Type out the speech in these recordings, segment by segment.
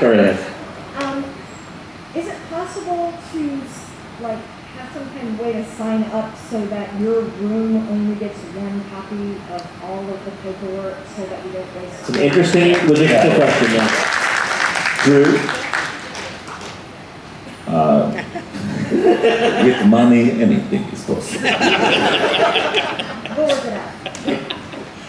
Go ahead. Um, is it possible to, like, have some kind of way to sign up so that your room only gets one copy of all of the paperwork so that we don't waste? It's an interesting logistical question, yeah. Drew? Uh, With the money, anything is possible. We'll work it out.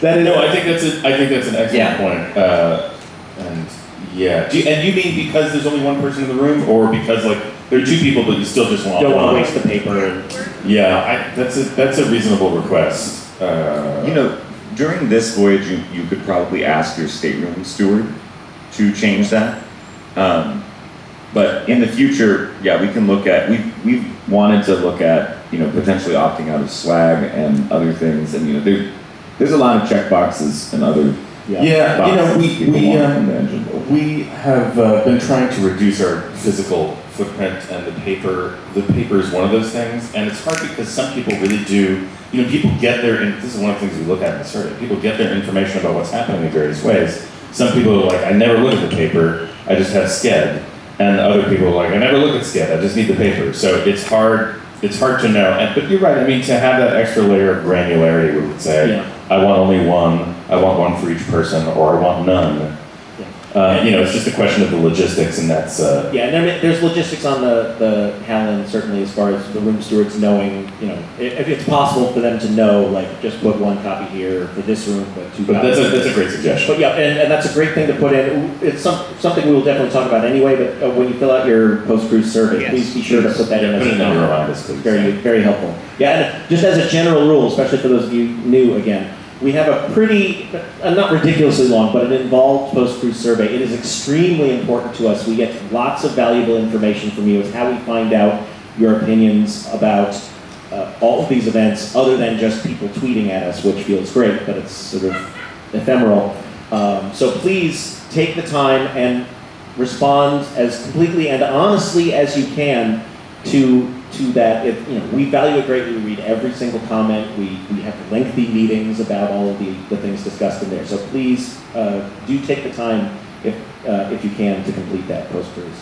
That is, No, I think that's a, I think that's an excellent Yeah. point. Uh, and yeah, do you, and you mean because there's only one person in the room, or because like there are two people, but you still just want don't want to waste the paper Yeah, I, that's a that's a reasonable request. Uh, You know, during this voyage, you, you could probably ask your stateroom steward to change that. Um, but in the future, yeah, we can look at, we've, we've wanted to look at, you know, potentially opting out of swag and other things, and, you know, there, there's a lot of check boxes and other yeah. Yeah, you know, we, we, um, from the engine. we have uh, been trying to reduce our physical footprint and the paper, the paper is one of those things, and it's hard because some people really do, you know, people get their, and this is one of the things we look at in the survey, people get their information about what's happening in various ways. Some people are like, I never look at the paper, I just have Sched, and other people are like, I never look at Sched, I just need the paper, so it's hard, it's hard to know, and, but you're right, I mean, to have that extra layer of granularity, we would say, Yeah. I want only one, I want one for each person, or I want none. Uh, you know, it's just a question of the logistics, and that's uh, Yeah, and there, there's logistics on the, the Holland, certainly as far as the room stewards knowing, you know, if it's possible for them to know, like, just put one copy here for this room, but two But copies. that's a, that's a great suggestion. But yeah, and, and that's a great thing to put in. It's some, something we will definitely talk about anyway, but uh, when you fill out your post-cruise survey, Yes. please be sure to put that in Yeah, as put a it in the number. reminders, please. Very, very helpful. Yeah, and just as a general rule, especially for those of you new again, we have a pretty, uh, not ridiculously long, but an involved post-cruise survey. It is extremely important to us. We get lots of valuable information from you. It's how we find out your opinions about uh, all of these events, other than just people tweeting at us, which feels great, but it's sort of ephemeral. Um, so please take the time and respond as completely and honestly as you can to to that. If you know, we value it greatly. We read every single comment. We we have lengthy meetings about all of the, the things discussed in there. So please uh, do take the time if uh, if you can to complete that post cruise.